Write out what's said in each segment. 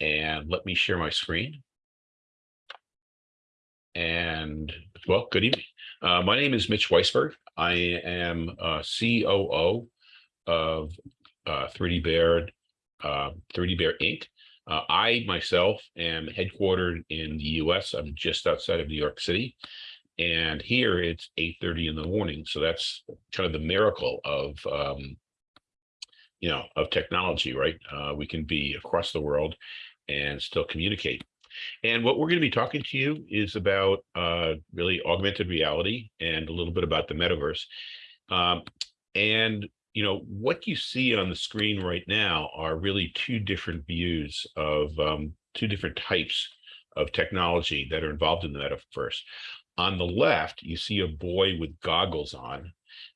And let me share my screen. And well, good evening. Uh, my name is Mitch Weisberg. I am uh, COO of uh, 3D Bear, uh, 3D Bear Inc. Uh, I myself am headquartered in the US. I'm just outside of New York City. And here it's 8:30 in the morning. So that's kind of the miracle of um, you know, of technology, right? Uh, we can be across the world and still communicate. And what we're going to be talking to you is about uh, really augmented reality and a little bit about the metaverse. Um, and, you know, what you see on the screen right now are really two different views of um, two different types of technology that are involved in the metaverse. On the left, you see a boy with goggles on,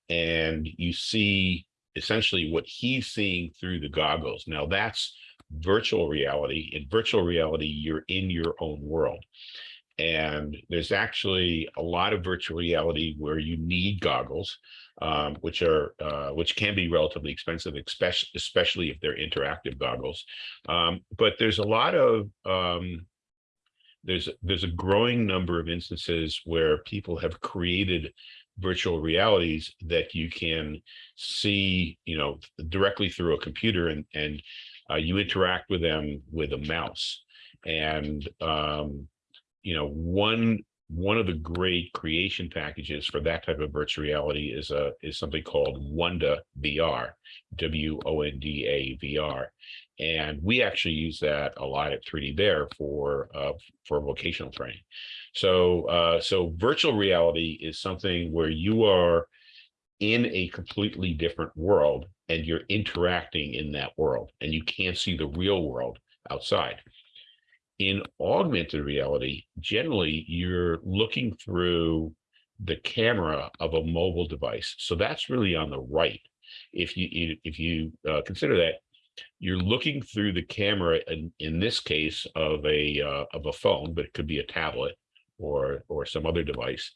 and you see essentially what he's seeing through the goggles. Now that's virtual reality. In virtual reality, you're in your own world. And there's actually a lot of virtual reality where you need goggles, um, which are uh, which can be relatively expensive, especially especially if they're interactive goggles. Um, but there's a lot of um, there's there's a growing number of instances where people have created virtual realities that you can see, you know, directly through a computer and, and uh, you interact with them with a mouse. And, um, you know, one one of the great creation packages for that type of virtual reality is a is something called Wonda VR, W-O-N-D-A VR. And we actually use that a lot at 3D Bear for uh, for vocational training. So uh, so virtual reality is something where you are in a completely different world and you're interacting in that world and you can't see the real world outside. In augmented reality, generally you're looking through the camera of a mobile device. So that's really on the right. If you if you uh, consider that you're looking through the camera in, in this case of a uh, of a phone, but it could be a tablet or or some other device,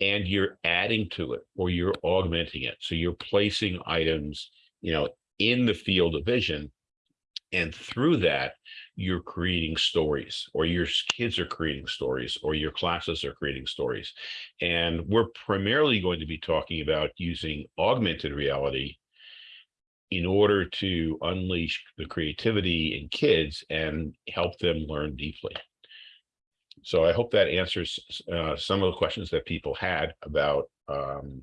and you're adding to it or you're augmenting it. So you're placing items, you know, in the field of vision, and through that, you're creating stories, or your kids are creating stories, or your classes are creating stories. And we're primarily going to be talking about using augmented reality in order to unleash the creativity in kids and help them learn deeply. So I hope that answers uh, some of the questions that people had about um,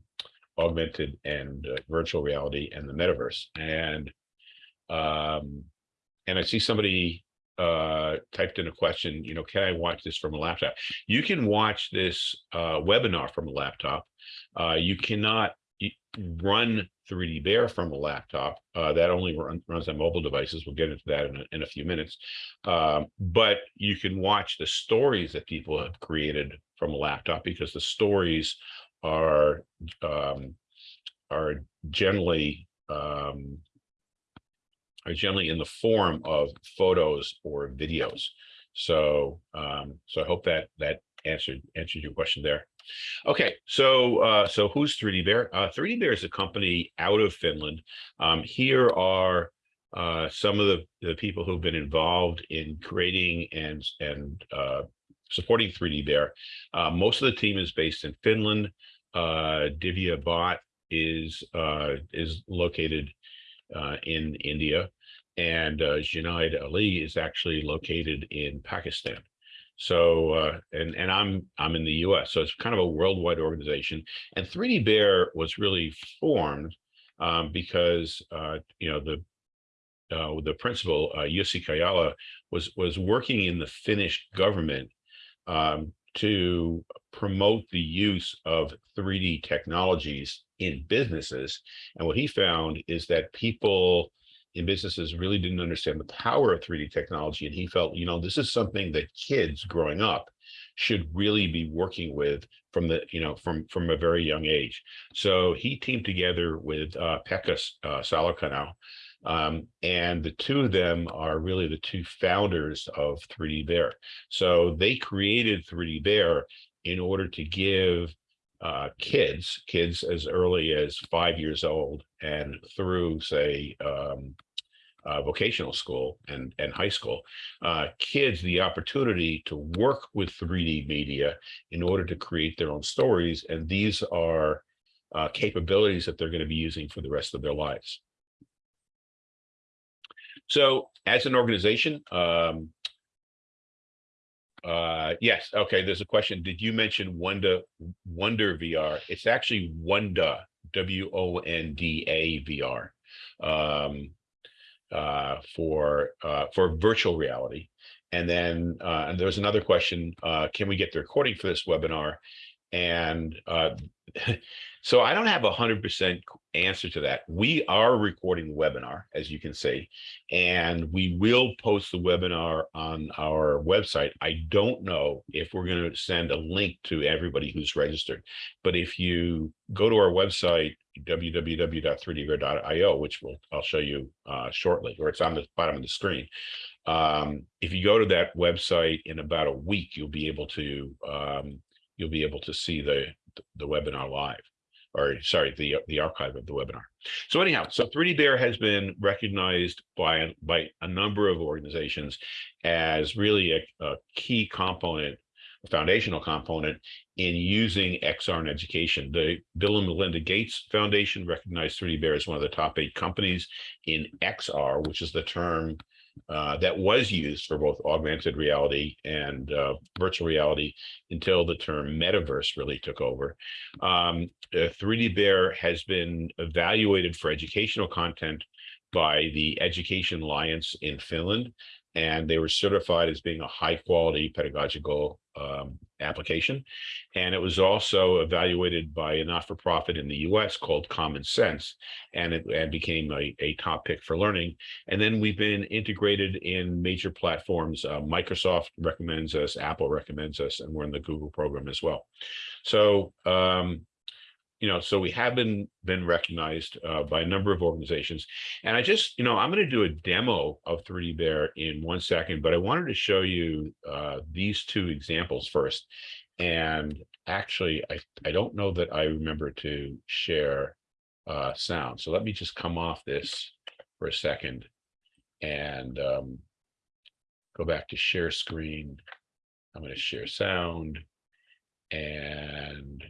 augmented and uh, virtual reality and the metaverse. And um, and I see somebody uh, typed in a question, you know, can I watch this from a laptop? You can watch this uh, webinar from a laptop. Uh, you cannot run 3D Bear from a laptop. Uh, that only run, runs on mobile devices. We'll get into that in a, in a few minutes. Um, but you can watch the stories that people have created from a laptop because the stories are um, are generally um, are generally in the form of photos or videos. So um, so I hope that that answered answered your question there. Okay, so uh, so who's 3D Bear? Uh, 3D Bear is a company out of Finland. Um, here are uh, some of the, the people who've been involved in creating and and uh, supporting 3D Bear. Uh, most of the team is based in Finland. Uh, Divya Bhatt is uh, is located uh, in India, and uh, Junaid Ali is actually located in Pakistan. So uh, and and I'm I'm in the U.S. So it's kind of a worldwide organization. And 3D Bear was really formed um, because uh, you know the uh, the principal uh, Jussi was was working in the Finnish government um, to promote the use of 3D technologies in businesses. And what he found is that people in businesses really didn't understand the power of 3D technology. And he felt, you know, this is something that kids growing up should really be working with from the, you know, from, from a very young age. So he teamed together with uh, Pekka uh, um, and the two of them are really the two founders of 3D Bear. So they created 3D Bear in order to give uh, kids, kids as early as five years old and through, say, um, uh, vocational school and, and high school, uh, kids the opportunity to work with 3D media in order to create their own stories. And these are uh, capabilities that they're going to be using for the rest of their lives. So as an organization, um, uh, yes, okay, there's a question. Did you mention Wonder Wonder VR? It's actually Wonda, W-O-N-D-A VR. Um, uh, for uh, for virtual reality. And then uh, and there was another question, uh, can we get the recording for this webinar? And uh, so I don't have a hundred percent answer to that. We are recording the webinar, as you can see, and we will post the webinar on our website. I don't know if we're going to send a link to everybody who's registered, but if you go to our website, www.3dbear.io, which we'll, I'll show you uh, shortly, or it's on the bottom of the screen. Um, if you go to that website in about a week, you'll be able to um, you'll be able to see the the webinar live or sorry, the the archive of the webinar. So anyhow, so 3D Bear has been recognized by by a number of organizations as really a, a key component, foundational component in using XR in education. The Bill and Melinda Gates Foundation recognized 3D Bear as one of the top eight companies in XR, which is the term uh, that was used for both augmented reality and uh, virtual reality until the term metaverse really took over. Um, 3D Bear has been evaluated for educational content by the Education Alliance in Finland, and they were certified as being a high quality pedagogical um, application. And it was also evaluated by a not-for-profit in the US called Common Sense, and it and became a, a top pick for learning. And then we've been integrated in major platforms. Uh, Microsoft recommends us, Apple recommends us, and we're in the Google program as well. So um, you know, so we have been been recognized uh, by a number of organizations. And I just, you know, I'm going to do a demo of 3D Bear in one second, but I wanted to show you uh, these two examples first. And actually, I, I don't know that I remember to share uh, sound. So let me just come off this for a second and um, go back to share screen. I'm going to share sound and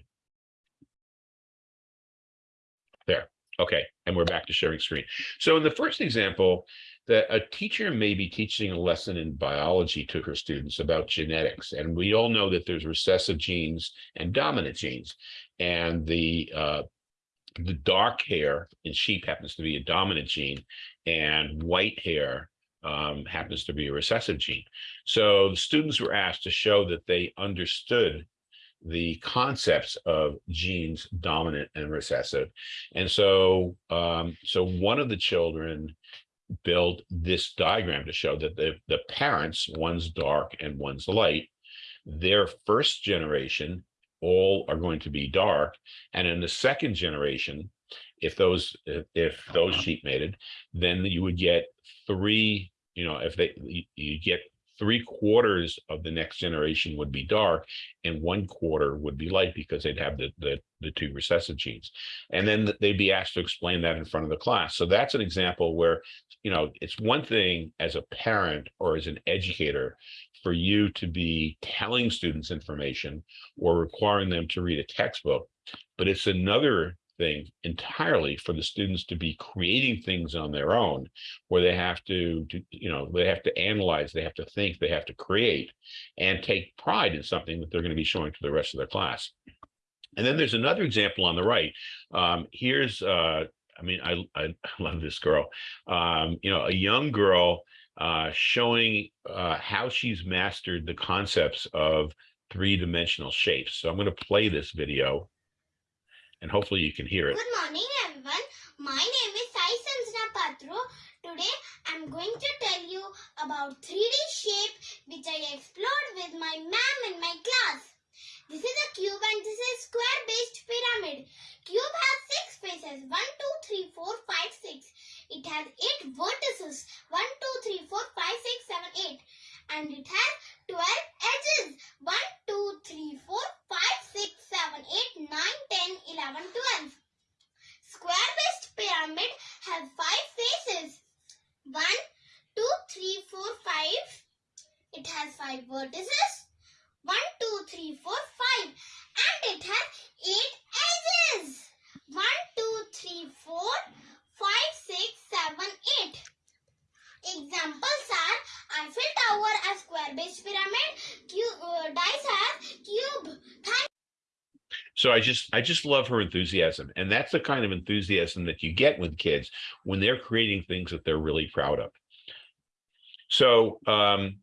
there. Okay, and we're back to sharing screen. So in the first example, that a teacher may be teaching a lesson in biology to her students about genetics. And we all know that there's recessive genes and dominant genes. And the uh, the dark hair in sheep happens to be a dominant gene, and white hair um, happens to be a recessive gene. So the students were asked to show that they understood the concepts of genes dominant and recessive. And so, um, so one of the children built this diagram to show that the, the parents, one's dark and one's light, their first generation all are going to be dark. And in the second generation, if those if, if those sheep mated, then you would get three, you know, if they you get three quarters of the next generation would be dark and one quarter would be light because they'd have the, the, the two recessive genes. And then they'd be asked to explain that in front of the class. So that's an example where, you know, it's one thing as a parent or as an educator for you to be telling students information or requiring them to read a textbook, but it's another thing entirely for the students to be creating things on their own where they have to, to, you know they have to analyze they have to think they have to create and take pride in something that they're going to be showing to the rest of their class. And then there's another example on the right. Um, here's uh, i mean i i love this girl. Um, you know a young girl uh, showing uh, how she's mastered the concepts of three-dimensional shapes. So i'm going to play this video and hopefully you can hear it. Good morning everyone. My name is Sai Sanjana Patro. Today I'm going to tell you about 3D shape which I explored with my ma'am in my class. This is a cube and this is square based pyramid. Cube has 6 faces 1, 2, 3, 4, 5, 6. It has 8 vertices 1, 2, 3, 4, 5, 6, 7, 8 and it has 12 5 vertices. 1, 2, 3, 4, 5. And it has 8 edges. 1, 2, 3, 4, 5, 6, 7, 8. Examples are Eiffel Tower a square-based pyramid, cube, uh, dice as cube. So I just I just love her enthusiasm. And that's the kind of enthusiasm that you get with kids when they're creating things that they're really proud of. So um,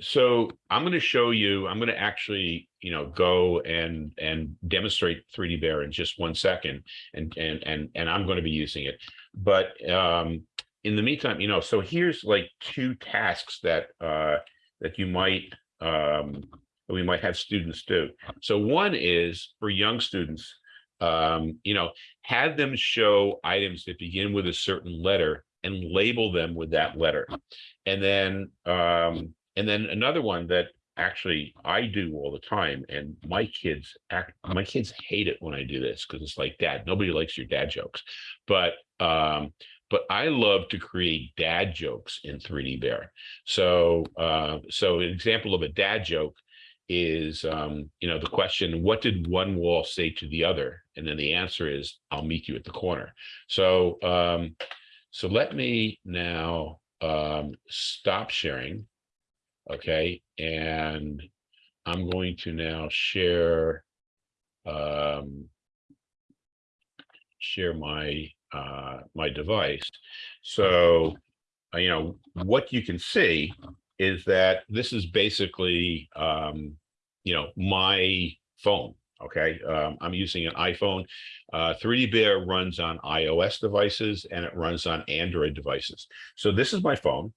so I'm going to show you, I'm going to actually, you know, go and, and demonstrate 3D Bear in just one second. And, and, and, and I'm going to be using it. But, um, in the meantime, you know, so here's like two tasks that, uh, that you might, um, we might have students do. So one is for young students, um, you know, have them show items that begin with a certain letter and label them with that letter. And then, um, and then another one that actually I do all the time, and my kids act, my kids hate it when I do this because it's like, Dad, nobody likes your dad jokes, but um, but I love to create dad jokes in 3D Bear. So, uh, so an example of a dad joke is, um, you know, the question, what did one wall say to the other? And then the answer is, I'll meet you at the corner. So, um, so let me now um, stop sharing. Okay, and I'm going to now share um, share my uh, my device. So, uh, you know, what you can see is that this is basically, um, you know, my phone. Okay, um, I'm using an iPhone. Uh, 3D Bear runs on iOS devices and it runs on Android devices. So this is my phone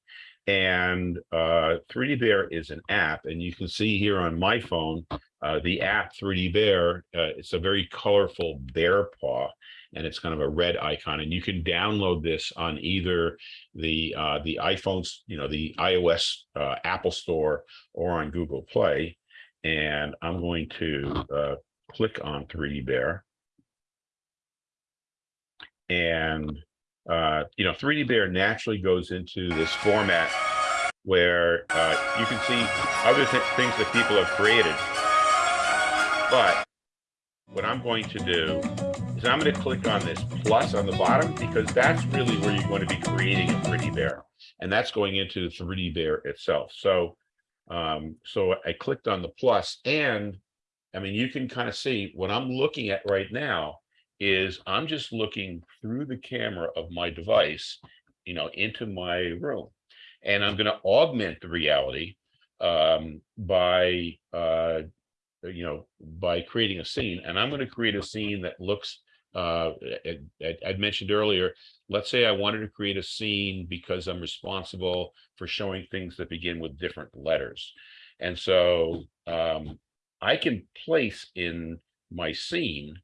and uh, 3D Bear is an app and you can see here on my phone, uh, the app 3D Bear, uh, it's a very colorful bear paw and it's kind of a red icon and you can download this on either the uh, the iPhones, you know, the iOS uh, Apple Store or on Google Play. And I'm going to uh, click on 3D Bear. And, uh, you know, 3D Bear naturally goes into this format where uh, you can see other th things that people have created. But what I'm going to do is I'm going to click on this plus on the bottom because that's really where you're going to be creating a 3D bear. And that's going into the 3D bear itself. So, um, so I clicked on the plus and I mean, you can kind of see what I'm looking at right now is I'm just looking through the camera of my device, you know, into my room. And I'm going to augment the reality um, by uh, you know, by creating a scene. And I'm going to create a scene that looks, uh, I'd mentioned earlier, let's say I wanted to create a scene because I'm responsible for showing things that begin with different letters. And so um, I can place in my scene,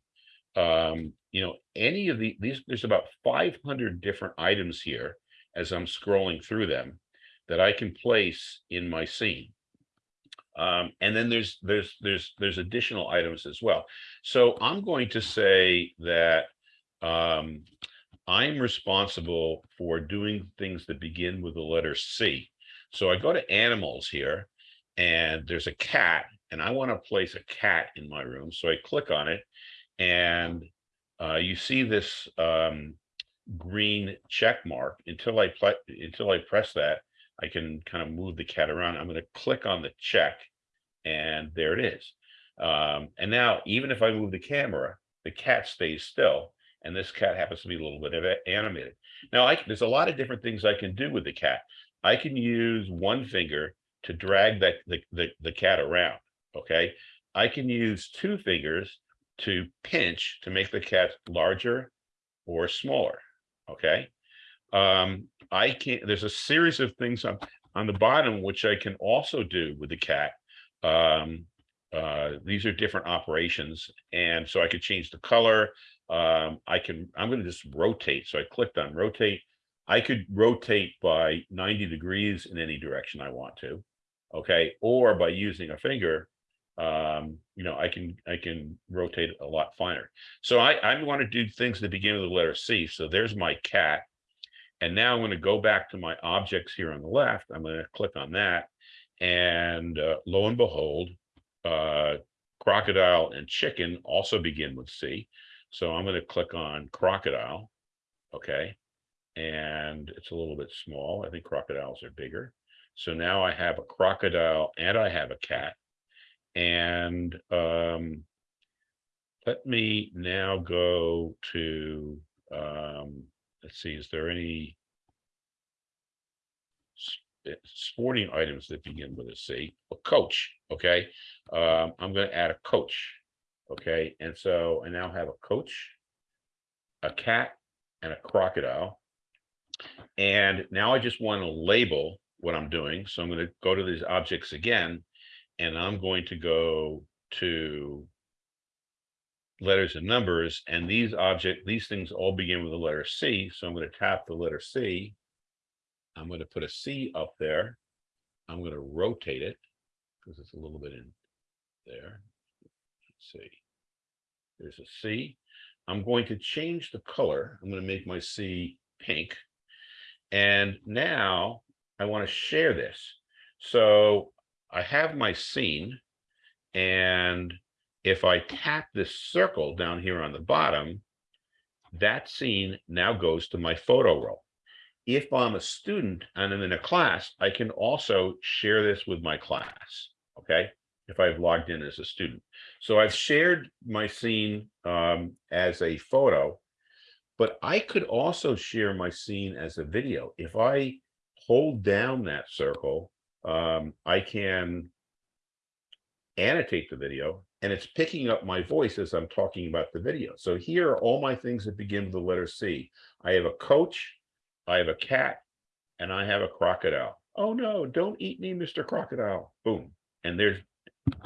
um, you know, any of the, these, there's about 500 different items here as I'm scrolling through them that I can place in my scene. Um, and then there's there's there's there's additional items as well. So I'm going to say that um, I'm responsible for doing things that begin with the letter C. So I go to animals here and there's a cat and I want to place a cat in my room. So I click on it and uh, you see this um, green check mark until I until I press that I can kind of move the cat around. I'm going to click on the check and there it is. Um, and now, even if I move the camera, the cat stays still. And this cat happens to be a little bit animated. Now, I, there's a lot of different things I can do with the cat. I can use one finger to drag that the, the, the cat around. Okay. I can use two fingers to pinch to make the cat larger or smaller. Okay. Um, I can there's a series of things on, on the bottom, which I can also do with the cat. Um, uh, these are different operations. And so I could change the color. Um, I can, I'm going to just rotate. So I clicked on rotate. I could rotate by 90 degrees in any direction I want to. Okay. Or by using a finger, um, you know, I can, I can rotate a lot finer. So I, I want to do things that begin with the letter C. So there's my cat. And now I'm going to go back to my objects here on the left. I'm going to click on that. And uh, lo and behold, uh, crocodile and chicken also begin with C. So I'm going to click on crocodile. Okay. And it's a little bit small. I think crocodiles are bigger. So now I have a crocodile and I have a cat. And um, let me now go to, um, let's see, is there any eh, sporting items that begin with a C? A coach, okay? Um, I'm gonna add a coach, okay? And so I now have a coach, a cat, and a crocodile. And now I just want to label what I'm doing. So I'm going to go to these objects again, and I'm going to go to letters and numbers, and these object, these things all begin with the letter C. So I'm going to tap the letter C. I'm going to put a C up there. I'm going to rotate it because it's a little bit in there. Let's see. There's a C. I'm going to change the color. I'm going to make my C pink. And now I want to share this. So I have my scene. And if I tap this circle down here on the bottom, that scene now goes to my photo roll. If I'm a student and I'm in a class, I can also share this with my class. Okay. If I've logged in as a student. So I've shared my scene um, as a photo, but I could also share my scene as a video. If I hold down that circle, um, I can annotate the video and it's picking up my voice as I'm talking about the video. So here are all my things that begin with the letter C. I have a coach, I have a cat, and I have a crocodile. Oh no, don't eat me, Mr. Crocodile. Boom. And there's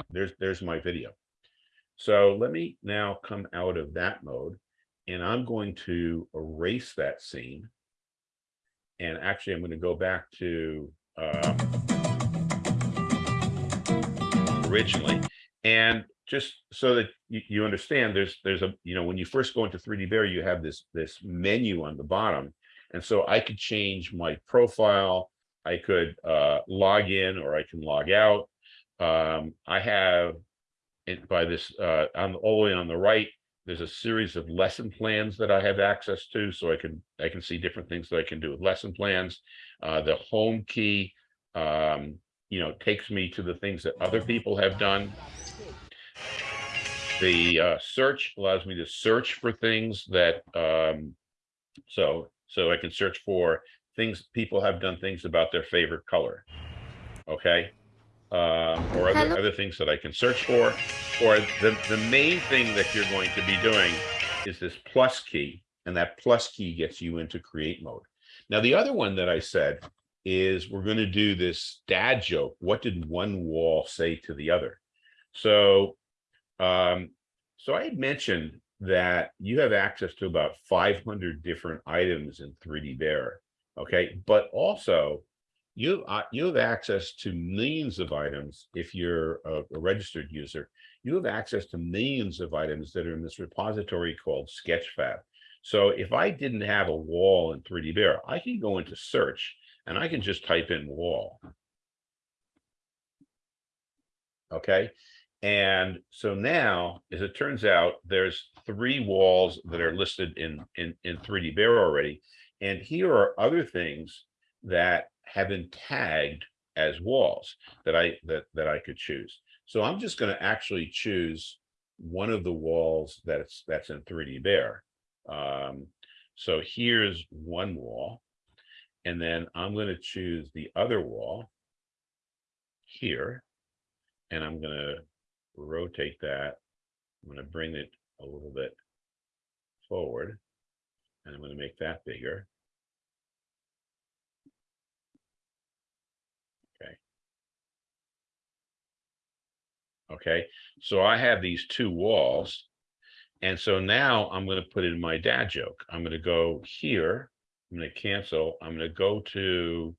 there's there's my video. So let me now come out of that mode and I'm going to erase that scene. And actually, I'm going to go back to um, originally. And just so that you, understand, there's there's a you know when you first go into 3D Bear, you have this this menu on the bottom, and so I could change my profile. I could uh, log in or I can log out. Um, I have it by this uh, on all the way on the right. There's a series of lesson plans that I have access to, so I can I can see different things that I can do with lesson plans. Uh, the home key, um, you know, takes me to the things that other people have done. The uh, search allows me to search for things that, um, so, so I can search for things, people have done things about their favorite color. Okay? Um, or other, Hello. other things that I can search for. Or the, the main thing that you're going to be doing is this plus key, and that plus key gets you into create mode. Now, the other one that I said is we're going to do this dad joke. What did one wall say to the other? So, um, so I had mentioned that you have access to about 500 different items in 3D Bear. Okay, but also you uh, you have access to millions of items if you're a, a registered user. You have access to millions of items that are in this repository called Sketchfab. So if I didn't have a wall in 3D Bear, I can go into search and I can just type in wall. Okay. And so now, as it turns out, there's three walls that are listed in, in, in 3D Bear already. And here are other things that have been tagged as walls that I that, that I could choose. So I'm just going to actually choose one of the walls that's that's in 3D Bear. Um, so here's one wall. And then I'm going to choose the other wall here. And I'm going to rotate that. I'm going to bring it a little bit forward. And I'm going to make that bigger. Okay. Okay, so I have these two walls. And so now I'm going to put in my dad joke. I'm going to go here. I'm going to cancel. I'm going to go to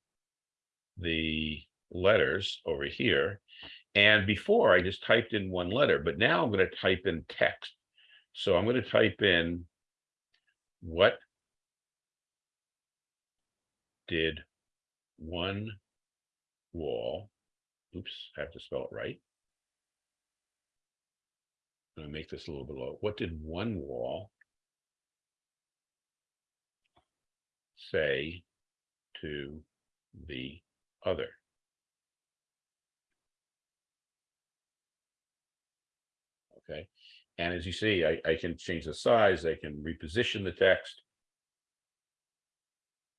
the letters over here. And before I just typed in one letter, but now I'm going to type in text. So I'm going to type in what did one wall, oops, I have to spell it right. I'm gonna make this a little below. What did one wall say to the other? Okay, and as you see, I, I can change the size, I can reposition the text.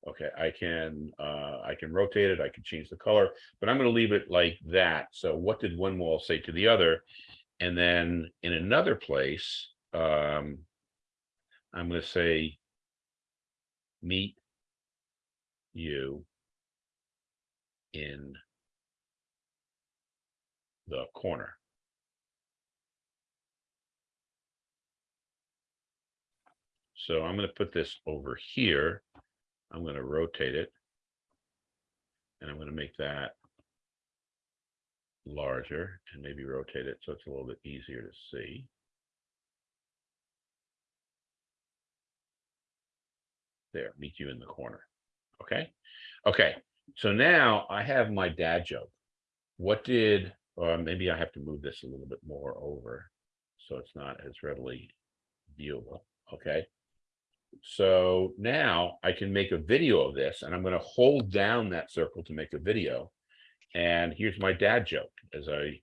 Okay, I can, uh, I can rotate it, I can change the color, but I'm gonna leave it like that. So what did one wall say to the other? And then in another place, um, I'm gonna say, meet you in the corner. So I'm gonna put this over here. I'm gonna rotate it. And I'm gonna make that larger and maybe rotate it so it's a little bit easier to see. There, meet you in the corner. Okay, okay. So now I have my dad joke. What did, or maybe I have to move this a little bit more over so it's not as readily viewable. Okay. So now I can make a video of this and I'm going to hold down that circle to make a video. And here's my dad joke as I.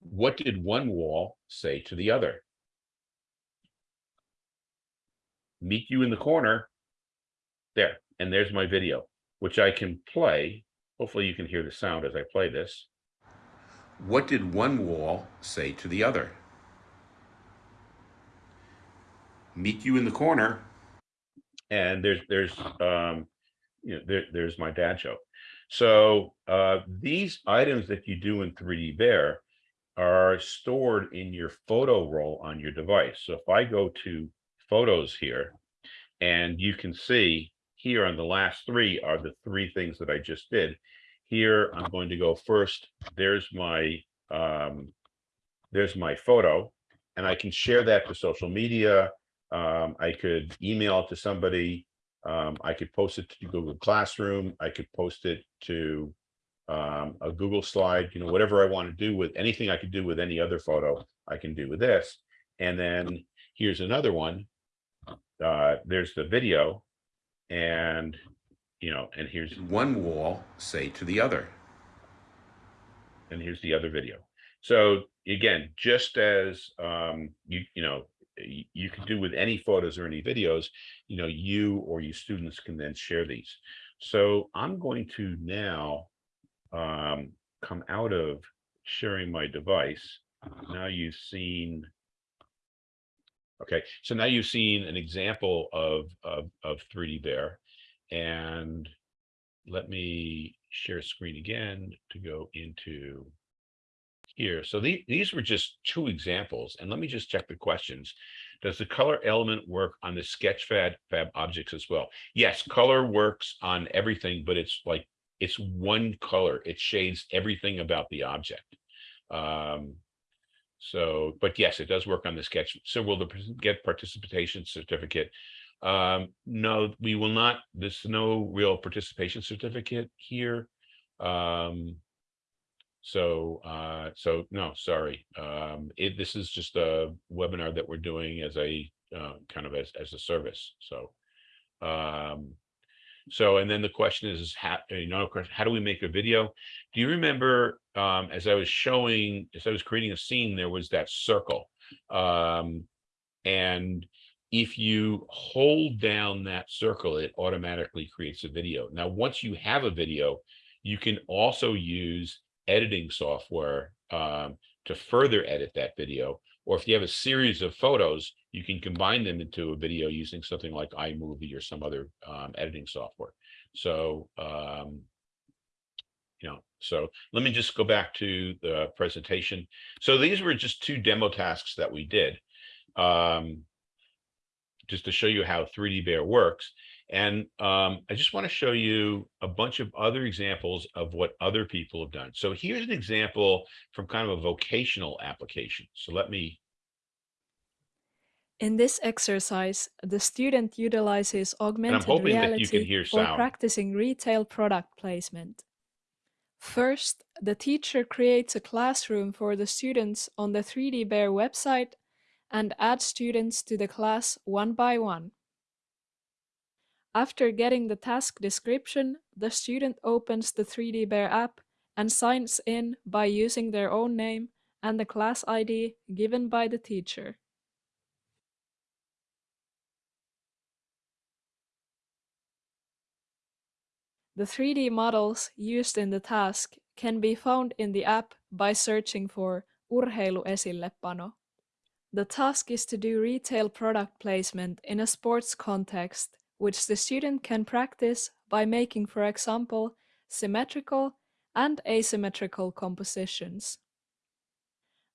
What did one wall say to the other? Meet you in the corner. There, and there's my video, which I can play. Hopefully you can hear the sound as I play this. What did one wall say to the other? Meet you in the corner. And there's, there's, um, you know, there, there's my dad joke. So uh, these items that you do in 3D Bear are stored in your photo roll on your device. So if I go to photos here, and you can see here on the last three are the three things that I just did. Here, I'm going to go first. There's my um, there's my photo, and I can share that to social media. Um, I could email it to somebody. Um, I could post it to Google Classroom. I could post it to um, a Google slide, you know, whatever I want to do with anything I could do with any other photo, I can do with this. And then here's another one. Uh, there's the video and, you know, and here's one wall say to the other. And here's the other video. So again, just as um, you, you know, you can do with any photos or any videos, you know, you or your students can then share these. So I'm going to now um, come out of sharing my device. Now you've seen. Okay, so now you've seen an example of, of, of 3D Bear. And let me share screen again to go into here. So the, these were just two examples. And let me just check the questions. Does the color element work on the Sketchfab fab objects as well? Yes, color works on everything, but it's like it's one color. It shades everything about the object. Um, so, but yes, it does work on the sketch. So will the get participation certificate? Um, no, we will not. There's no real participation certificate here. Um, so, uh, so no, sorry. Um, it, this is just a webinar that we're doing as a uh, kind of as, as a service. So, um, so, and then the question is, how, you know, how do we make a video? Do you remember, um, as I was showing, as I was creating a scene, there was that circle. Um, and if you hold down that circle, it automatically creates a video. Now, once you have a video, you can also use editing software um, to further edit that video. Or if you have a series of photos, you can combine them into a video using something like iMovie or some other um, editing software. So, um, you know, so let me just go back to the presentation. So these were just two demo tasks that we did um, just to show you how 3D Bear works. And um, I just want to show you a bunch of other examples of what other people have done. So here's an example from kind of a vocational application. So let me, In this exercise, the student utilizes augmented hoping you can reality hear for practicing retail product placement. First, the teacher creates a classroom for the students on the 3D Bear website and adds students to the class one by one. After getting the task description, the student opens the 3D Bear app and signs in by using their own name and the class ID given by the teacher. The 3D models used in the task can be found in the app by searching for urheiluesillepano. The task is to do retail product placement in a sports context, which the student can practice by making, for example, symmetrical and asymmetrical compositions.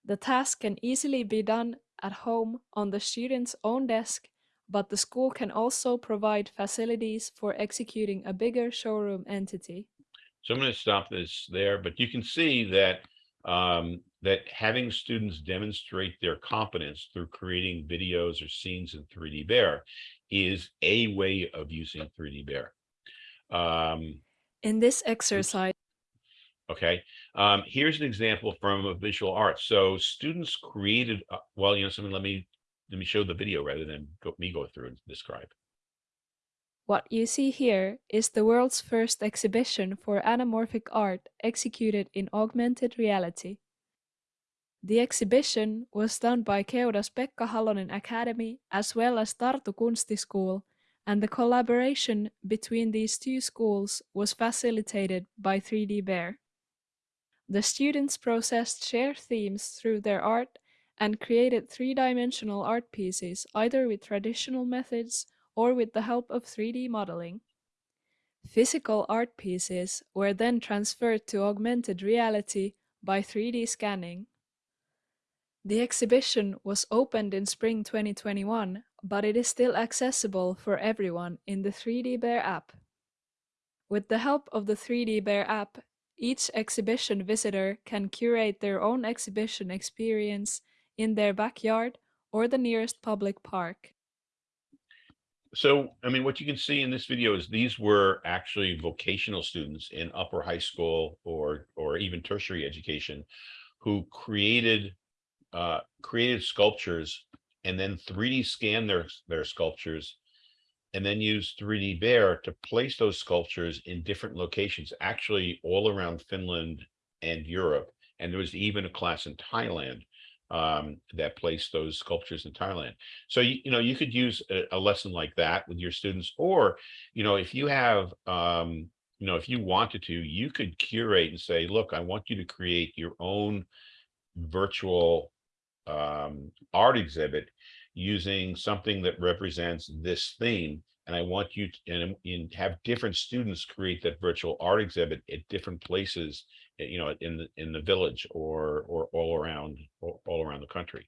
The task can easily be done at home on the student's own desk but the school can also provide facilities for executing a bigger showroom entity. so I'm going to stop this there, but you can see that um, that having students demonstrate their competence through creating videos or scenes in 3D Bear is a way of using 3D Bear. Um, In this exercise, Okay, um, here's an example from a visual arts. So students created, uh, well, you know, something, let me, let me show the video rather than go, me go through and describe. what you see here is the world's first exhibition for anamorphic art executed in augmented reality. The exhibition was done by Keuda's Pekka Halonen Academy as well as Tartu Kunsti School, and the collaboration between these two schools was facilitated by 3D Bear. The students processed shared themes through their art and created three-dimensional art pieces either with traditional methods or with the help of 3D modeling. Physical art pieces were then transferred to augmented reality by 3D scanning. The exhibition was opened in spring 2021, but it is still accessible for everyone in the 3D Bear app. With the help of the 3D Bear app, each exhibition visitor can curate their own exhibition experience in their backyard or the nearest public park. So, I mean, what you can see in this video is these were actually vocational students in upper high school or, or even tertiary education who created, uh, created sculptures and then 3D scanned their, their sculptures and then used 3D Bear to place those sculptures in different locations, actually all around Finland and Europe. And there was even a class in Thailand um, that placed those sculptures in Thailand. So, you, you know, you could use a, a lesson like that with your students, or, you know, if you have, um, you know, if you wanted to, you could curate and say, look, I want you to create your own virtual um, art exhibit using something that represents this theme. And I want you to and, and have different students create that virtual art exhibit at different places, you know, in the in the village or or all around all, around the country.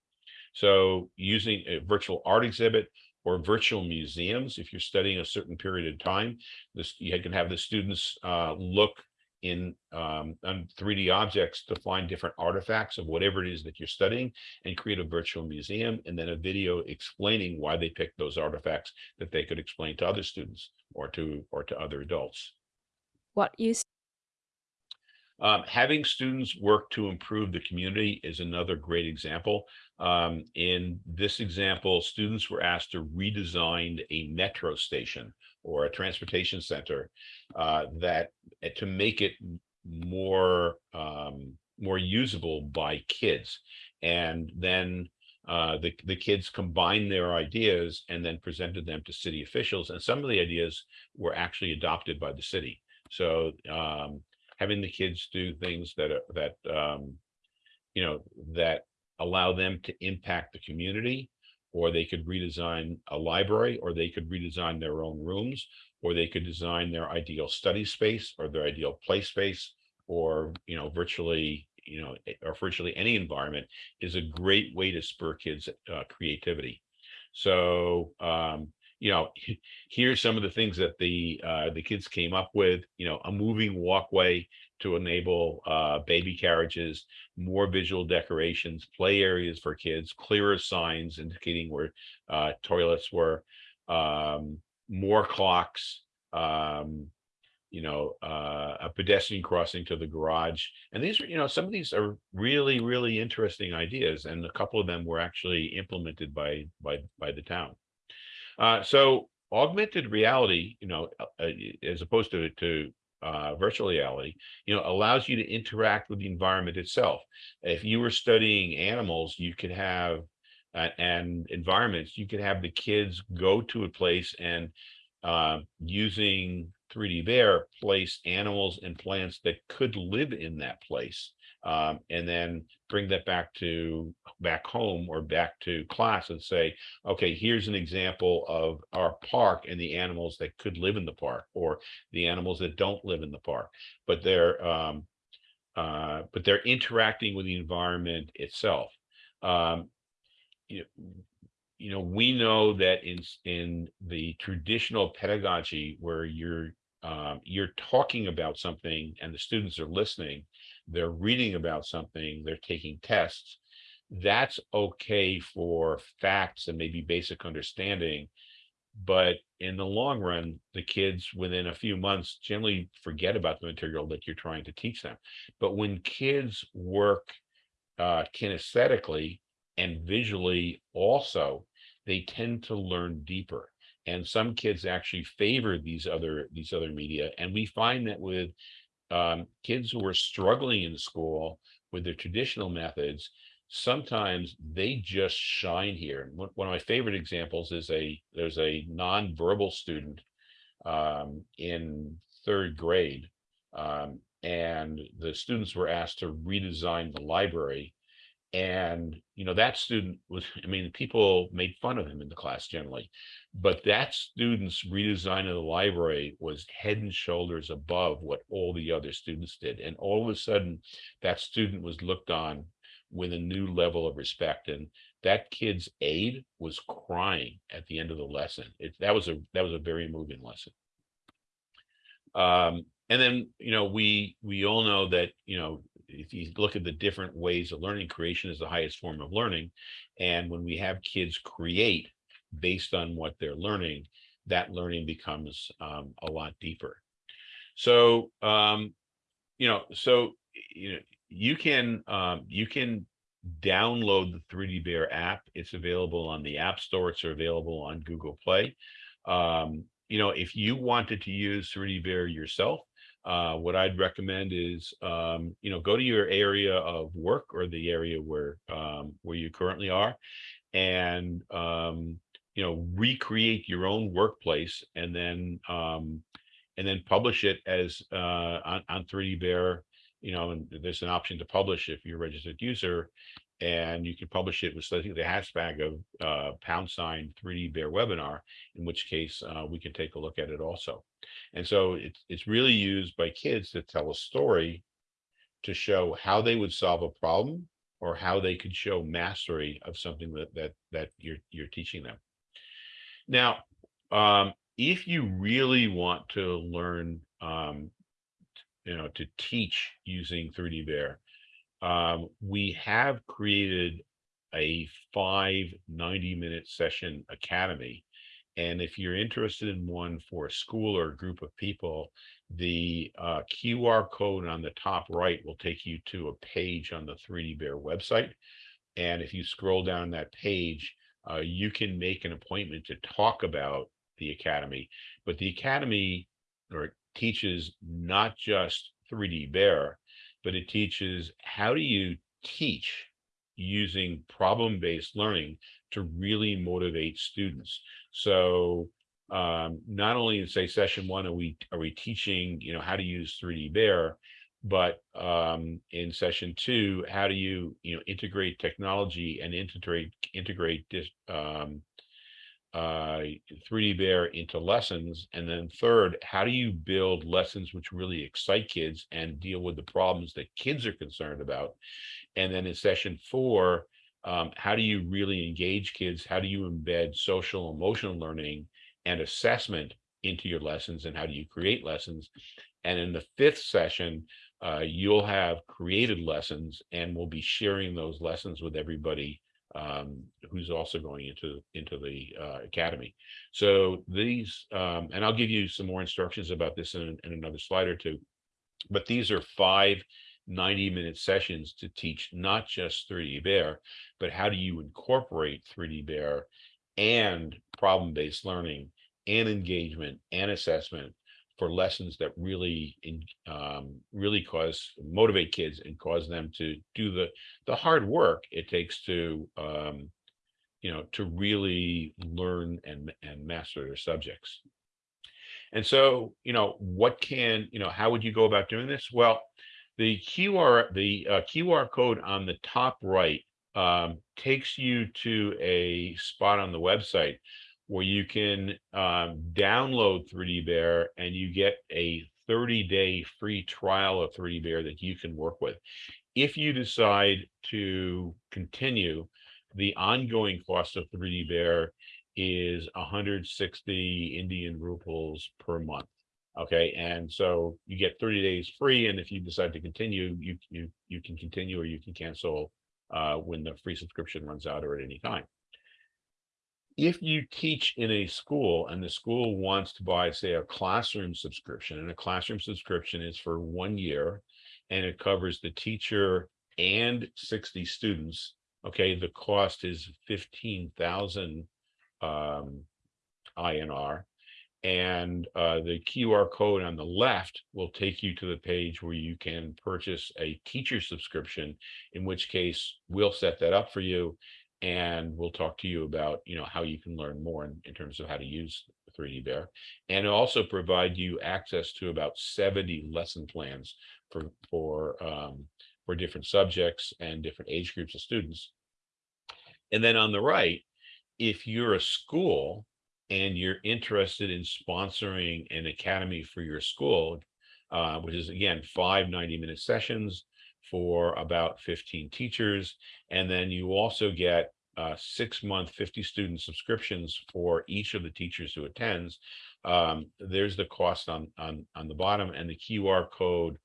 So using a virtual art exhibit or virtual museums, if you're studying a certain period of time, this you can have the students uh, look in um, on 3D objects to find different artifacts of whatever it is that you're studying and create a virtual museum and then a video explaining why they picked those artifacts that they could explain to other students or to or to other adults. What you Um, having students work to improve the community is another great example. Um, in this example, students were asked to redesign a metro station or a transportation center uh, that uh, to make it more um, more usable by kids. And then uh, the, the kids combined their ideas and then presented them to city officials. And some of the ideas were actually adopted by the city. So um, having the kids do things that are that um, you know that allow them to impact the community or they could redesign a library or they could redesign their own rooms or they could design their ideal study space or their ideal play space or you know virtually you know eh, or virtually any environment is a great way to spur kids uh, creativity. So um, you know, here's some of the things that the, uh, the kids came up with, you know, a moving walkway to enable, uh, baby carriages, more visual decorations, play areas for kids, clearer signs indicating where, uh, toilets were, um, more clocks, um, you know, uh, a pedestrian crossing to the garage. And these are, you know, some of these are really, really interesting ideas. And a couple of them were actually implemented by, by, by the town. Uh, so augmented reality, you know, uh, uh, as opposed to, to uh, virtual reality, you know, allows you to interact with the environment itself. If you were studying animals, you could have uh, and environments, you could have the kids go to a place and uh, using 3D Bear place animals and plants that could live in that place. Um, and then bring that back to back home or back to class and say, okay, here's an example of our park and the animals that could live in the park or the animals that don't live in the park, but they're um, uh, but they're interacting with the environment itself. Um, you know, you know, we know that in in the traditional pedagogy where you're um, you're talking about something and the students are listening, they're reading about something, they're taking tests, that's okay for facts and maybe basic understanding. But in the long run, the kids within a few months generally forget about the material that you're trying to teach them. But when kids work uh, kinesthetically and visually also, they tend to learn deeper and some kids actually favor these other these other media and we find that with um, kids who are struggling in school with their traditional methods sometimes they just shine here. One of my favorite examples is a there's a non-verbal student um, in third grade um, and the students were asked to redesign the library and, you know, that student was, I mean, people made fun of him in the class generally, but that student's redesign of the library was head and shoulders above what all the other students did. And all of a sudden, that student was looked on with a new level of respect. And that kid's aide was crying at the end of the lesson. It, that was a that was a very moving lesson. Um, and then, you know, we we all know that, you know, if you look at the different ways of learning, creation is the highest form of learning. And when we have kids create based on what they're learning, that learning becomes um, a lot deeper. So, um, you know, so, you know, you can, um, you can download the 3D Bear app. It's available on the App Store. It's available on Google Play. Um, you know, if you wanted to use 3D Bear yourself, uh, what I'd recommend is, um, you know, go to your area of work or the area where um, where you currently are, and um, you know, recreate your own workplace, and then um, and then publish it as uh, on, on 3D Bear. You know, and there's an option to publish if you're a registered user, and you can publish it with the hashtag of uh, pound sign 3D Bear webinar, in which case uh, we can take a look at it also. And so it's it's really used by kids to tell a story to show how they would solve a problem or how they could show mastery of something that that that you're you're teaching them. Now, um, if you really want to learn, um, you know, to teach using 3D Bear, um, we have created a five 90 minute session academy and if you're interested in one for a school or a group of people, the uh, QR code on the top right will take you to a page on the 3D Bear website. And if you scroll down that page, uh, you can make an appointment to talk about the Academy. But the Academy or teaches not just 3D Bear, but it teaches how do you teach using problem-based learning to really motivate students. So um, not only in say session one are we are we teaching you know how to use 3D Bear, but um, in session two, how do you you know integrate technology and integrate integrate this um, uh, 3D Bear into lessons, and then third, how do you build lessons which really excite kids and deal with the problems that kids are concerned about, and then in session four, um, how do you really engage kids? How do you embed social emotional learning and assessment into your lessons and how do you create lessons. And in the fifth session, uh, you'll have created lessons and we'll be sharing those lessons with everybody um, who's also going into into the uh, academy. So these, um, and I'll give you some more instructions about this in, in another slide or two. But these are five 90 minute sessions to teach not just 3D Bear, but how do you incorporate 3D Bear and problem-based learning and engagement and assessment for lessons that really um, really cause motivate kids and cause them to do the the hard work it takes to um, you know to really learn and and master their subjects. And so you know what can you know how would you go about doing this? Well, the QR the uh, QR code on the top right um, takes you to a spot on the website where you can um, download 3D Bear and you get a 30 day free trial of 3D Bear that you can work with. If you decide to continue, the ongoing cost of 3D Bear is 160 Indian rupees per month. Okay, and so you get 30 days free, and if you decide to continue, you you you can continue or you can cancel uh, when the free subscription runs out or at any time if you teach in a school and the school wants to buy, say, a classroom subscription, and a classroom subscription is for one year, and it covers the teacher and 60 students, okay, the cost is 15,000 um, INR. And uh, the QR code on the left will take you to the page where you can purchase a teacher subscription, in which case we'll set that up for you and we'll talk to you about you know how you can learn more in, in terms of how to use 3D Bear and also provide you access to about 70 lesson plans for for um, for different subjects and different age groups of students. And then on the right, if you're a school and you're interested in sponsoring an academy for your school, uh, which is again five 90 minute sessions for about 15 teachers. And then you also get uh, six month 50 student subscriptions for each of the teachers who attends. Um, there's the cost on, on, on the bottom and the QR code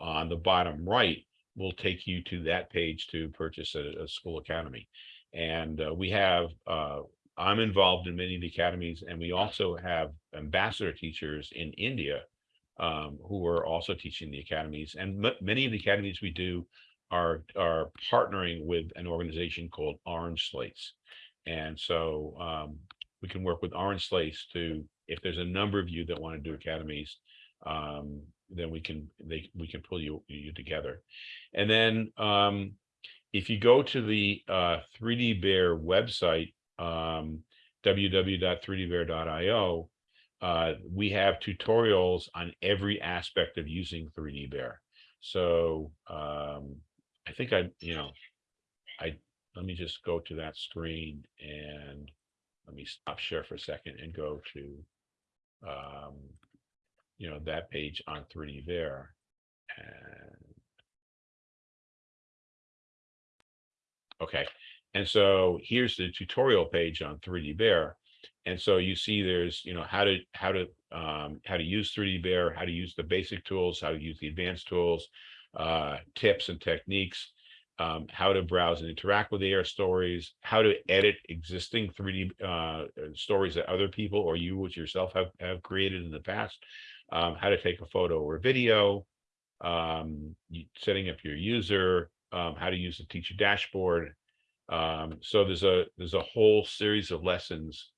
on the bottom right will take you to that page to purchase a, a school academy. And uh, we have, uh, I'm involved in many of the academies and we also have ambassador teachers in India um, who are also teaching the academies. And many of the academies we do are are partnering with an organization called Orange Slates. And so um, we can work with Orange Slates to, if there's a number of you that want to do academies, um, then we can they we can pull you you together. And then um, if you go to the uh, 3D Bear website, um, www.3dbear.io, uh, we have tutorials on every aspect of using 3D Bear. So um, I think I, you know, I let me just go to that screen and let me stop share for a second and go to, um, you know, that page on 3D Bear. And okay, and so here's the tutorial page on 3D Bear. And so you see there's, you know, how to how to um, how to use 3D Bear, how to use the basic tools, how to use the advanced tools, uh, tips and techniques, um, how to browse and interact with the AR stories, how to edit existing 3D uh, stories that other people or you yourself have, have created in the past, um, how to take a photo or video, um, setting up your user, um, how to use the teacher dashboard. Um, so there's a there's a whole series of lessons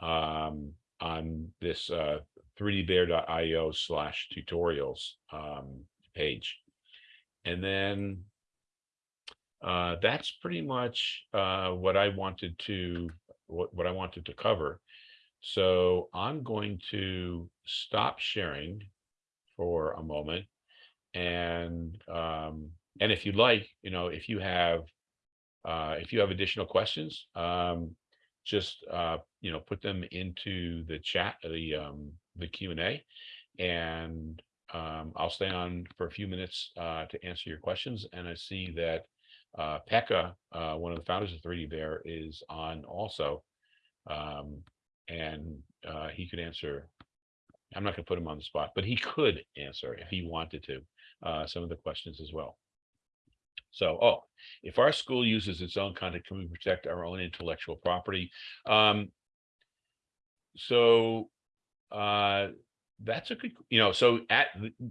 um, on this uh, 3dbear.io slash tutorials um, page. And then uh, that's pretty much uh, what I wanted to what, what I wanted to cover. So I'm going to stop sharing for a moment. And um, and if you'd like, you know, if you have uh, if you have additional questions, um, just uh, you know put them into the chat the um, the Q and A, and um, I'll stay on for a few minutes uh, to answer your questions. And I see that uh, Pekka, uh, one of the founders of 3D Bear, is on also. Um, and uh, he could answer. I'm not gonna put him on the spot, but he could answer if he wanted to, uh, some of the questions as well. So, oh, if our school uses its own content, can we protect our own intellectual property? Um. So, uh, that's a good, you know, so at,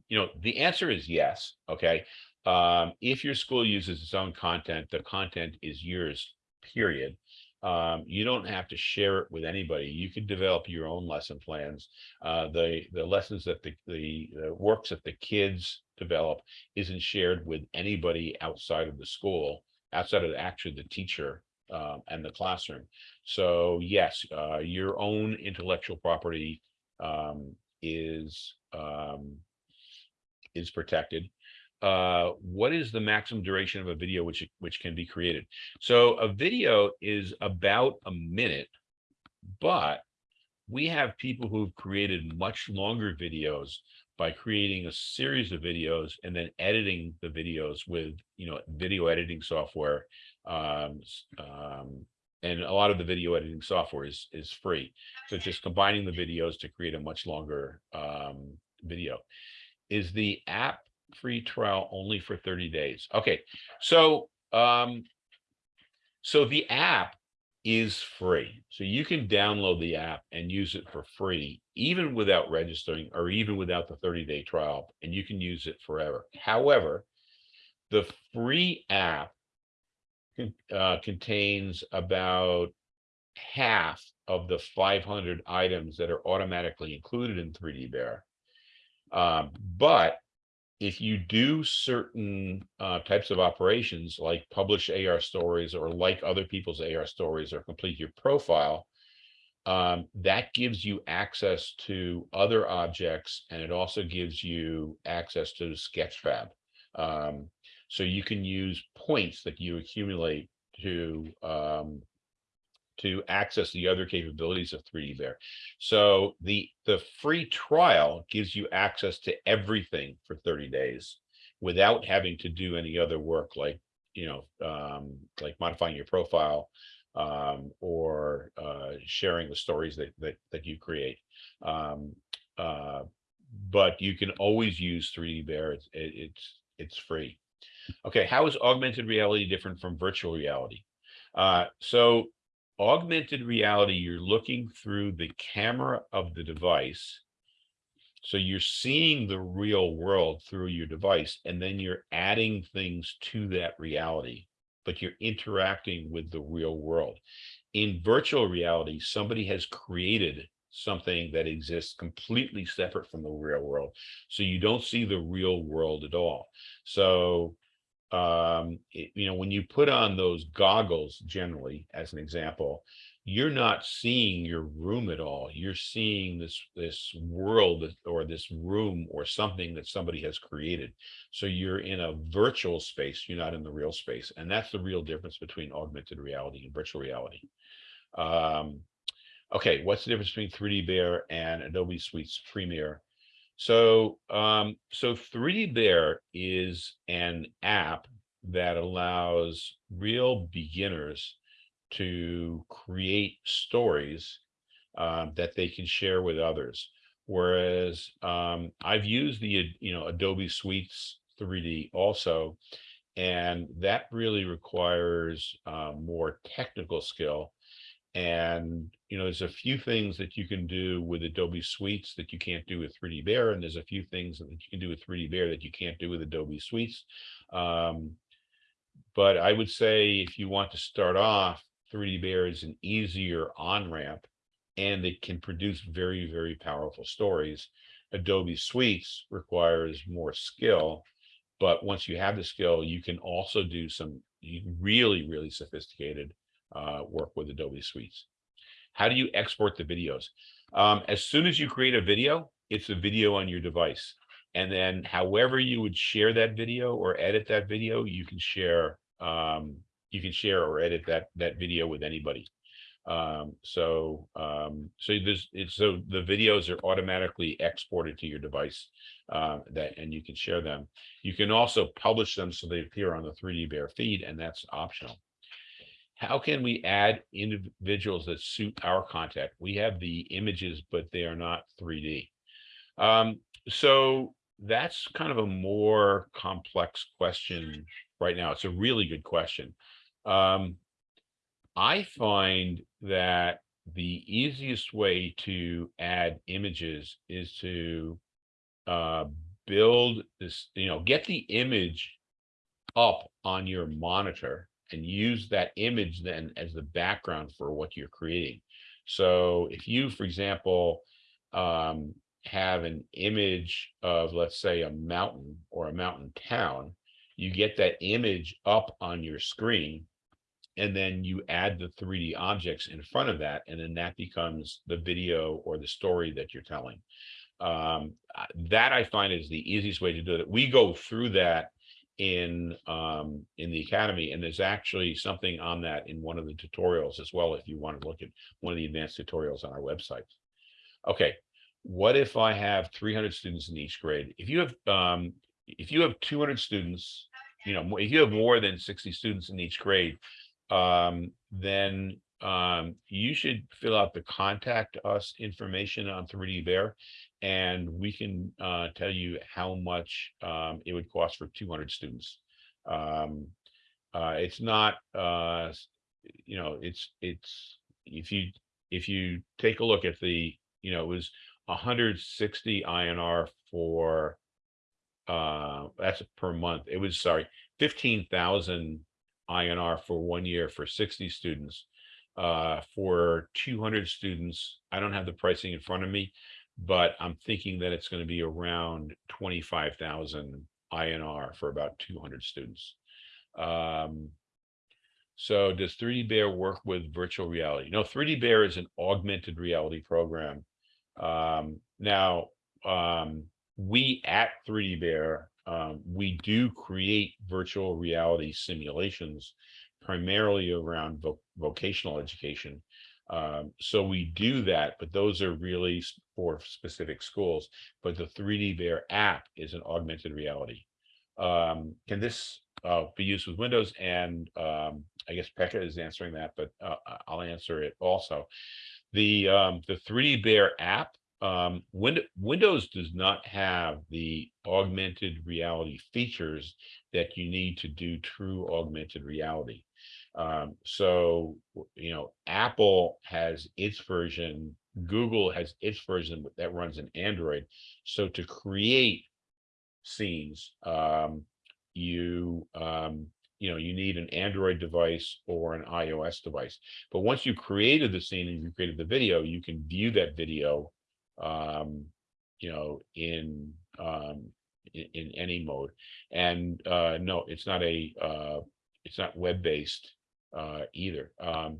you know, the answer is yes, okay? Um, if your school uses its own content, the content is yours, period. Um, you don't have to share it with anybody. You can develop your own lesson plans. Uh, the, the lessons that the, the, the works that the kids develop isn't shared with anybody outside of the school, outside of actually the teacher uh, and the classroom. So yes, uh, your own intellectual property um, is um, is protected. Uh, what is the maximum duration of a video which which can be created? So a video is about a minute, but we have people who've created much longer videos by creating a series of videos and then editing the videos with you know video editing software um, um, and a lot of the video editing software is is free. So just combining the videos to create a much longer um, video. Is the app free trial only for 30 days. Okay so um so the app is free. So you can download the app and use it for free even without registering or even without the 30 day trial and you can use it forever. However the free app uh, contains about half of the 500 items that are automatically included in 3D Bear. Um, but if you do certain uh, types of operations like publish AR stories or like other people's AR stories or complete your profile, um, that gives you access to other objects and it also gives you access to Sketchfab. Um, so you can use points that you accumulate to um, to access the other capabilities of 3D Bear. So the the free trial gives you access to everything for 30 days without having to do any other work like you know um, like modifying your profile um, or uh, sharing the stories that that, that you create. Um, uh, but you can always use 3D Bear. It's it, it's it's free. Okay, how is augmented reality different from virtual reality? Uh, so augmented reality, you're looking through the camera of the device. So you're seeing the real world through your device, and then you're adding things to that reality, but you're interacting with the real world. In virtual reality, somebody has created something that exists completely separate from the real world. So you don't see the real world at all. So um it- you know when you put on those goggles generally as an example you're not seeing your room at all. You're seeing this this world or this room or something that somebody has created. So you're in a virtual space you're not in the real space and that's the real difference between augmented reality and virtual reality. Um okay what's the difference between 3d bear and adobe suites premiere so, um, so 3D Bear is an app that allows real beginners to create stories um, that they can share with others. Whereas um, I've used the, you know, Adobe Suites 3D also, and that really requires uh, more technical skill. And, you know, there's a few things that you can do with Adobe Suites that you can't do with 3D Bear, and there's a few things that you can do with 3D Bear that you can't do with Adobe Suites. Um, but I would say if you want to start off, 3D Bear is an easier on-ramp and it can produce very, very powerful stories. Adobe Suites requires more skill, but once you have the skill, you can also do some really, really sophisticated uh, work with Adobe Suites. How do you export the videos? Um, as soon as you create a video, it's a video on your device. And then however you would share that video or edit that video, you can share um, you can share or edit that that video with anybody. Um, so um, so this so the videos are automatically exported to your device uh, that and you can share them. You can also publish them so they appear on the 3D Bear feed, and that's optional how can we add individuals that suit our contact? We have the images, but they are not 3D. Um, so that's kind of a more complex question right now. It's a really good question. Um, I find that the easiest way to add images is to uh, build this, you know, get the image up on your monitor and use that image then as the background for what you're creating. So if you, for example, um, have an image of, let's say, a mountain or a mountain town, you get that image up on your screen and then you add the 3D objects in front of that, and then that becomes the video or the story that you're telling. Um, that I find is the easiest way to do it. We go through that in um, in the academy, and there's actually something on that in one of the tutorials as well. If you want to look at one of the advanced tutorials on our website. Okay, what if I have 300 students in each grade? If you have um, if you have 200 students, you know, if you have more than 60 students in each grade, um, then um, you should fill out the contact us information on 3D Bear, and we can uh, tell you how much um, it would cost for 200 students. Um, uh, it's not, uh, you know, it's it's if you if you take a look at the, you know, it was 160 INR for uh that's per month. It was sorry, 15,000 INR for one year for 60 students. Uh, for 200 students, I don't have the pricing in front of me, but I'm thinking that it's going to be around 25,000 INR for about 200 students. Um, so does 3D Bear work with virtual reality? No, 3D Bear is an augmented reality program. Um, now, um, we at 3D Bear, um, we do create virtual reality simulations primarily around vo vocational education. Um, so we do that, but those are really for specific schools. But the 3D Bear app is an augmented reality. Um, can this uh, be used with Windows? And um, I guess Pekka is answering that, but uh, I'll answer it also. The um, the 3D Bear app um, Win- Windows does not have the augmented reality features that you need to do true augmented reality. Um, so, you know, Apple has its version, Google has its version that runs in Android. So to create scenes, um, you, um, you know, you need an Android device or an iOS device. But once you created the scene and you created the video, you can view that video um, you know, in um, in, in any mode. And uh, no, it's not a uh, it's not web based uh, either. Um,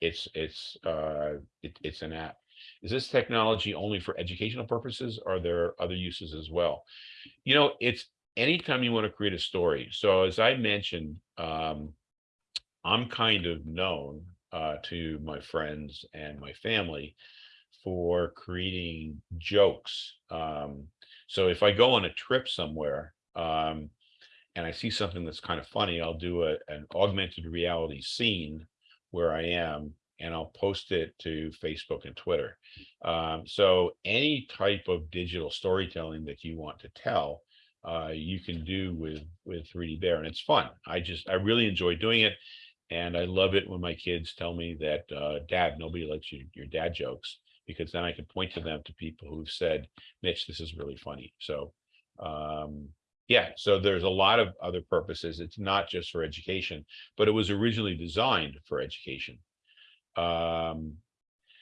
it's it's uh, it, it's an app. Is this technology only for educational purposes? Or are there other uses as well? You know, it's anytime you want to create a story. So as I mentioned, um, I'm kind of known uh, to my friends and my family for creating jokes. Um, so if I go on a trip somewhere um, and I see something that's kind of funny, I'll do a, an augmented reality scene where I am and I'll post it to Facebook and Twitter. Um, so any type of digital storytelling that you want to tell, uh, you can do with with 3D Bear, and it's fun. I just I really enjoy doing it, and I love it when my kids tell me that, uh, Dad, nobody likes your your dad jokes because then I can point to them to people who've said, Mitch, this is really funny. So um, yeah, so there's a lot of other purposes. It's not just for education, but it was originally designed for education. Um,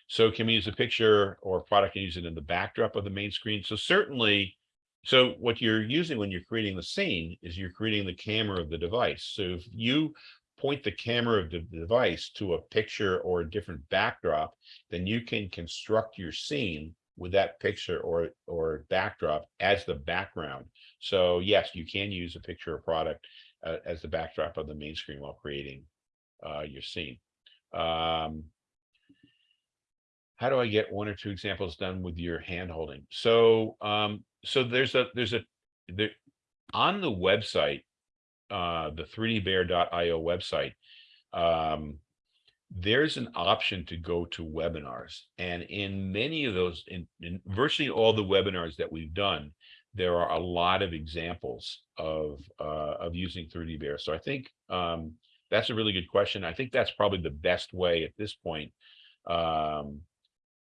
so can we use a picture or product and use it in the backdrop of the main screen? So certainly, so what you're using when you're creating the scene is you're creating the camera of the device. So if you point the camera of the device to a picture or a different backdrop, then you can construct your scene with that picture or or backdrop as the background. So yes, you can use a picture or product uh, as the backdrop of the main screen while creating uh, your scene. Um, how do I get one or two examples done with your hand holding? So um, so there's a there's a there on the website uh, the 3dbear.io website, um, there's an option to go to webinars. And in many of those, in, in virtually all the webinars that we've done, there are a lot of examples of uh, of using 3D Bear. So I think um, that's a really good question. I think that's probably the best way at this point um,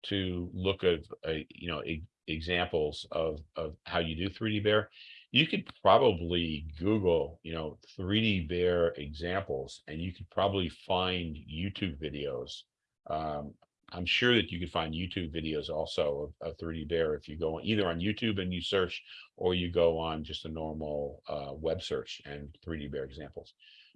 to look at uh, you know e- examples of of how you do 3D Bear. You could probably Google you know 3D Bear examples, and you could probably find YouTube videos. Um, I'm sure that you could find YouTube videos also of, of 3D Bear if you go either on YouTube and you search, or you go on just a normal uh, web search and 3D Bear examples.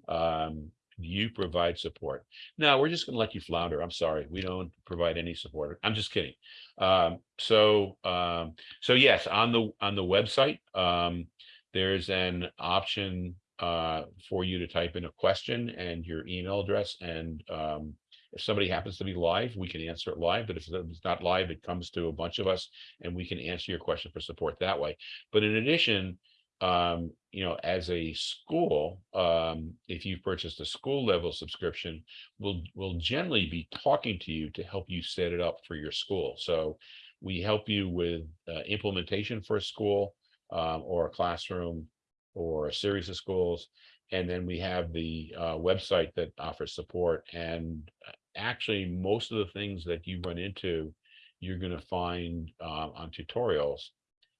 Um, you provide support. No, we're just going to let you flounder. I'm sorry, we don't provide any support. I'm just kidding. Um, so, um, so yes, on the on the website, um, there's an option uh, for you to type in a question and your email address and um, if somebody happens to be live, we can answer it live, but if it's not live, it comes to a bunch of us and we can answer your question for support that way. But in addition, um, you know, as a school, um, if you've purchased a school level subscription, we'll, we'll generally be talking to you to help you set it up for your school. So we help you with uh, implementation for a school um, or a classroom or a series of schools. And then we have the uh, website that offers support and uh, actually most of the things that you run into, you're going to find uh, on tutorials.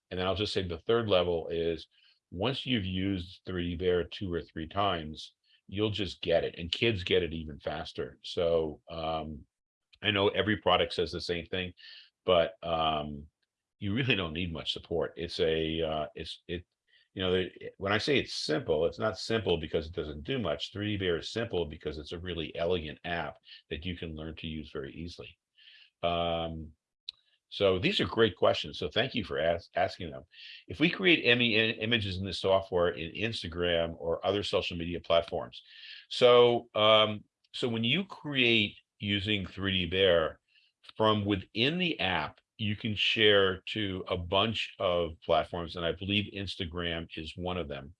And then I'll just say the third level is once you've used 3D Bear two or three times, you'll just get it and kids get it even faster. So um, I know every product says the same thing, but um, you really don't need much support. It's a, uh, it's, it, you know, when I say it's simple, it's not simple because it doesn't do much. 3D Bear is simple because it's a really elegant app that you can learn to use very easily. Um, so these are great questions. So thank you for ask, asking them. If we create any images in the software in Instagram or other social media platforms, so um, so when you create using 3D Bear from within the app, you can share to a bunch of platforms, and I believe Instagram is one of them.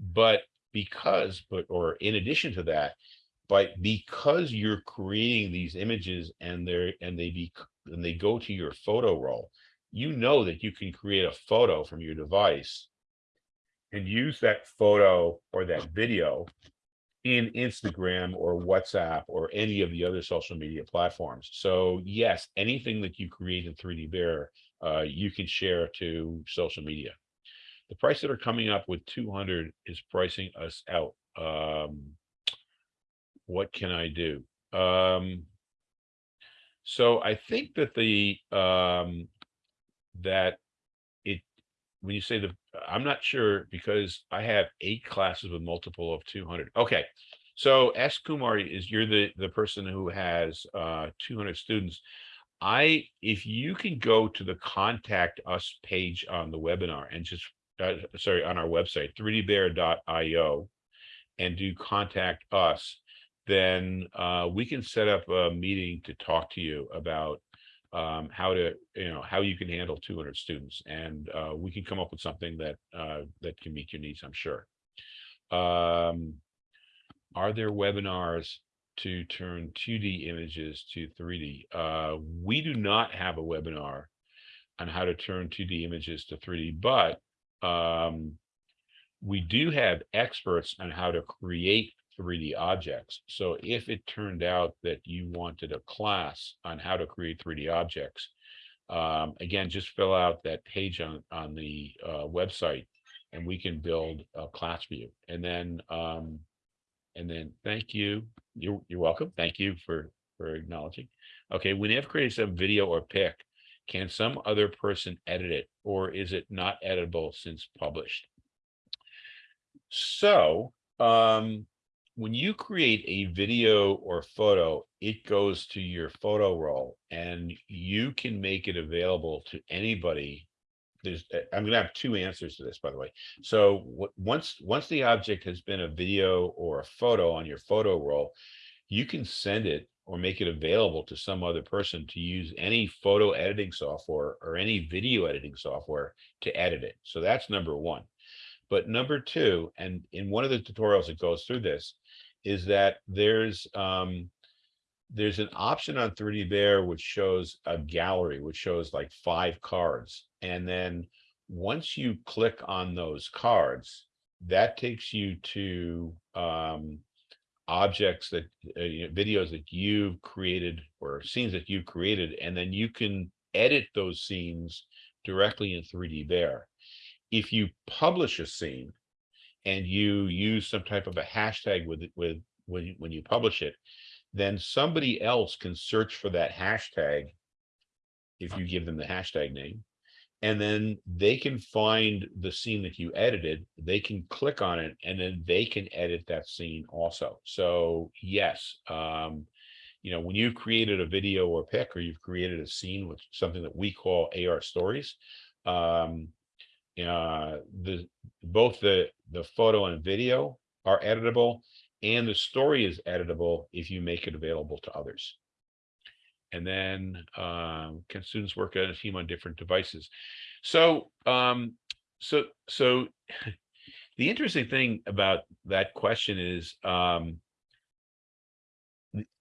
But because, but or in addition to that, but because you're creating these images and they're and they be and they go to your photo roll, you know that you can create a photo from your device and use that photo or that video in Instagram or WhatsApp or any of the other social media platforms. So yes, anything that you create in 3D Bear, uh, you can share to social media. The price that are coming up with 200 is pricing us out. Um, what can I do? Um, so I think that the um, that it when you say the I'm not sure because I have eight classes with multiple of 200. Okay. So S Kumar is you're the the person who has uh 200 students. I if you can go to the contact us page on the webinar and just uh, sorry on our website 3dbear.io and do contact us then uh, we can set up a meeting to talk to you about um, how to, you know, how you can handle 200 students, and uh, we can come up with something that uh, that can meet your needs. I'm sure. Um, are there webinars to turn 2D images to 3D? Uh, we do not have a webinar on how to turn 2D images to 3D, but um, we do have experts on how to create 3D objects. So if it turned out that you wanted a class on how to create 3D objects, um, again, just fill out that page on, on the uh, website and we can build a class for you. And then, um, and then thank you. You're, you're welcome. Thank you for, for acknowledging. Okay, when you have created some video or pic, can some other person edit it or is it not editable since published? So, um, when you create a video or photo, it goes to your photo roll and you can make it available to anybody. There's, uh, I'm gonna have two answers to this, by the way. So once, once the object has been a video or a photo on your photo roll, you can send it or make it available to some other person to use any photo editing software or any video editing software to edit it. So that's number one. But number two, and in one of the tutorials it goes through this, is that there's um, there's an option on 3D Bear which shows a gallery, which shows like five cards. And then once you click on those cards, that takes you to um, objects that uh, you know, videos that you've created or scenes that you've created, and then you can edit those scenes directly in 3D Bear. If you publish a scene and you use some type of a hashtag with it with when you, when you publish it, then somebody else can search for that hashtag if you give them the hashtag name and then they can find the scene that you edited they can click on it and then they can edit that scene also. So yes um you know when you've created a video or pic or you've created a scene with something that we call ar stories um uh the both the the photo and video are editable and the story is editable if you make it available to others and then um, can students work on a team on different devices? So, um, so, so the interesting thing about that question is um,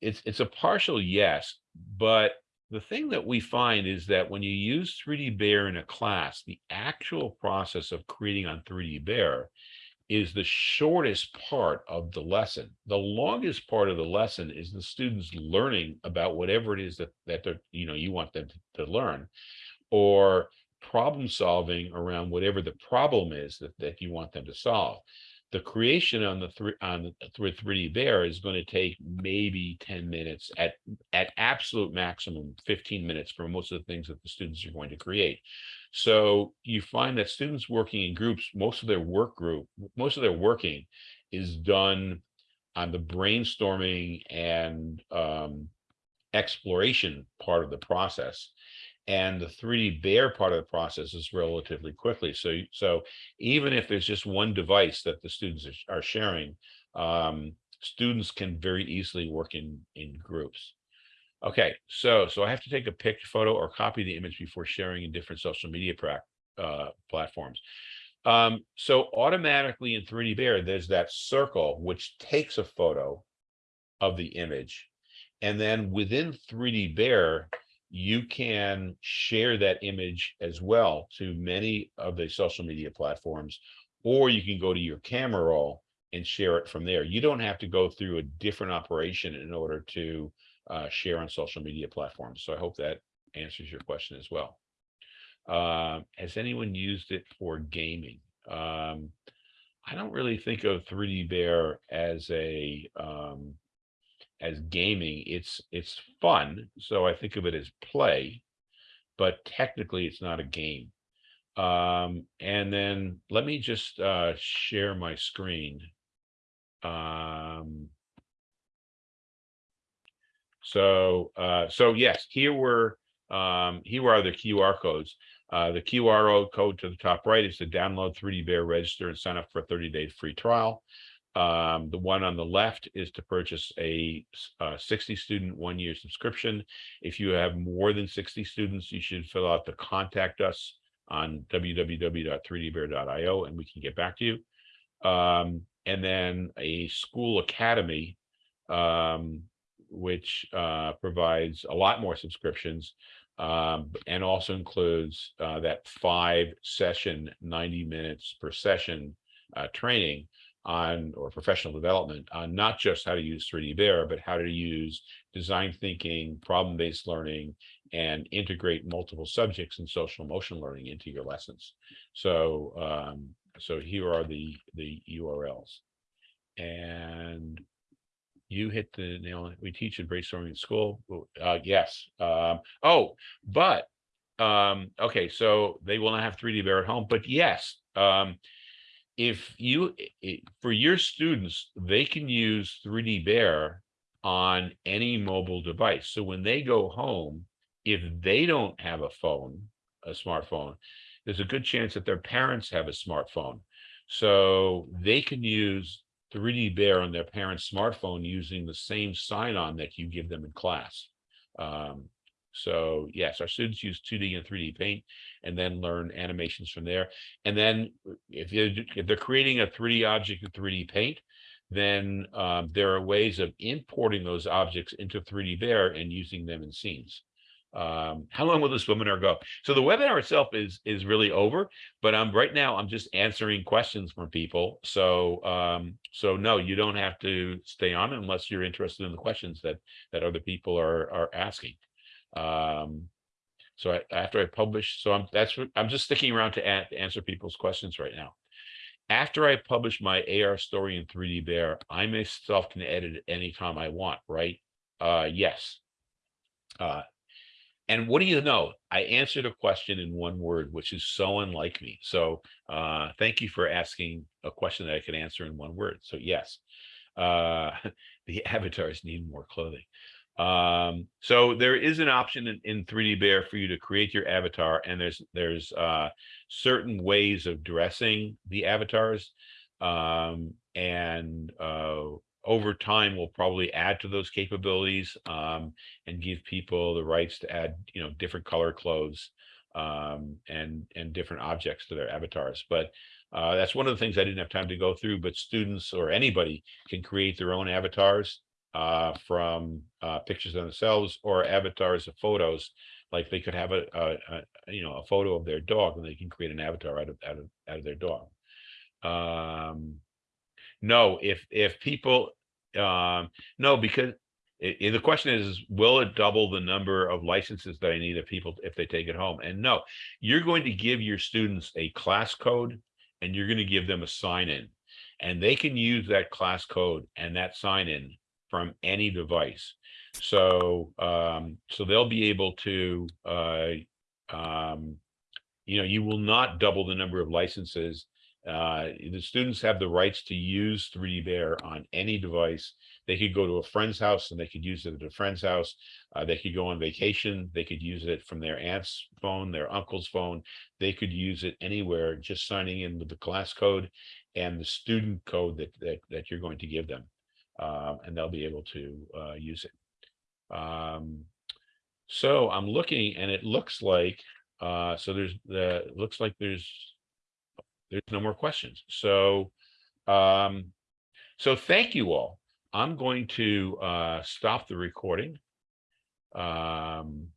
it's it's a partial yes, but the thing that we find is that when you use 3D Bear in a class, the actual process of creating on 3D Bear is the shortest part of the lesson. The longest part of the lesson is the students learning about whatever it is that that they're, you know, you want them to, to learn, or problem solving around whatever the problem is that, that you want them to solve. The creation on the three on the 3D Bear is going to take maybe 10 minutes at at absolute maximum 15 minutes for most of the things that the students are going to create. So you find that students working in groups, most of their work group, most of their working is done on the brainstorming and um, exploration part of the process. And the 3D Bear part of the process is relatively quickly. So, so even if there's just one device that the students are, sharing, um, students can very easily work in, in groups. Okay, so so I have to take a picture, photo, or copy the image before sharing in different social media uh, platforms. Um, so automatically in 3D Bear, there's that circle which takes a photo of the image, and then within 3D Bear, you can share that image as well to many of the social media platforms, or you can go to your camera roll and share it from there. You don't have to go through a different operation in order to uh, share on social media platforms. So I hope that answers your question as well. Uh, has anyone used it for gaming? Um, I don't really think of 3D Bear as a um, as gaming. It's it's fun, so I think of it as play, but technically it's not a game. Um, and then let me just uh, share my screen. Um, so, uh, so yes, here were, um, here are the QR codes. Uh, the QR code to the top right is to download 3D Bear, register and sign up for a 30 day free trial. Um, the one on the left is to purchase a, a 60 student one year subscription. If you have more than 60 students, you should fill out the contact us on www.3dbear.io and we can get back to you. Um, and then a school academy um, which uh, provides a lot more subscriptions um, and also includes uh, that five session, 90 minutes per session uh, training on or professional development on not just how to use 3D Bear, but how to use design thinking, problem-based learning, and integrate multiple subjects in social emotional learning into your lessons. So, um, so here are the the URLs. And you hit the nail. We teach in brainstorming in school. Uh, yes. Um, oh, but um, okay, so they will not have 3D Bear at home, but yes, um, if you for your students, they can use 3D Bear on any mobile device. So when they go home, if they don't have a phone, a smartphone, there's a good chance that their parents have a smartphone. So they can use 3D Bear on their parent's smartphone using the same sign-on that you give them in class. Um, so yes, our students use 2D and 3D Paint and then learn animations from there. And then if, you, if they're creating a 3D object in 3D Paint, then um, there are ways of importing those objects into 3D Bear and using them in scenes. Um, how long will this webinar go? So the webinar itself is is really over, but right now I'm just answering questions from people. So um, so no, you don't have to stay on unless you're interested in the questions that that other people are are asking. Um, so I, after I publish, so I'm that's what I'm just sticking around to, a- to answer people's questions right now. After I publish my AR story in 3D Bear, I myself can edit it anytime I want, right? Uh, yes. Uh, and what do you know? I answered a question in one word, which is so unlike me. So uh, thank you for asking a question that I could answer in one word. So yes, uh, the avatars need more clothing. Um, so there is an option in, in 3D Bear for you to create your avatar, and there's there's uh, certain ways of dressing the avatars. Um, and uh, over time, we'll probably add to those capabilities um, and give people the rights to add, you know, different color clothes um, and and different objects to their avatars. But uh, that's one of the things I didn't have time to go through. But students or anybody can create their own avatars uh, from uh, pictures of themselves or avatars of photos. Like they could have a, a, a you know a photo of their dog, and they can create an avatar out of out of out of their dog. Um, no, if if people um no, because i- i- the question is, will it double the number of licenses that I need if people if they take it home? And no, you're going to give your students a class code and you're going to give them a sign in. And they can use that class code and that sign in from any device. So um, so they'll be able to uh um, you know, you will not double the number of licenses uh, the students have the rights to use 3D Bear on any device. They could go to a friend's house and they could use it at a friend's house. Uh, they could go on vacation. They could use it from their aunt's phone, their uncle's phone. They could use it anywhere, just signing in with the class code and the student code that that, that you're going to give them, um, and they'll be able to uh, use it. Um, so I'm looking, and it looks like uh, so. There's the looks like there's there's no more questions. So, um, so thank you all. I'm going to uh, stop the recording. Um,